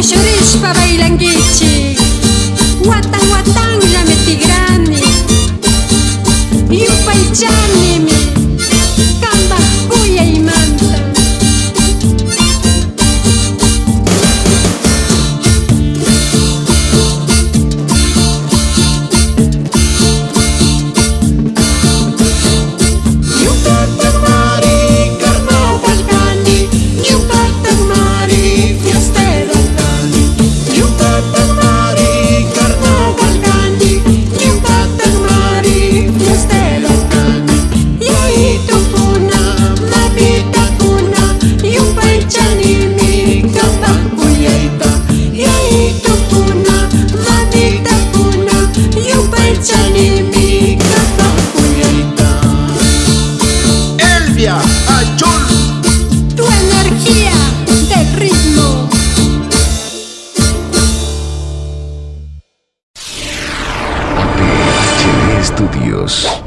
Tu energía house.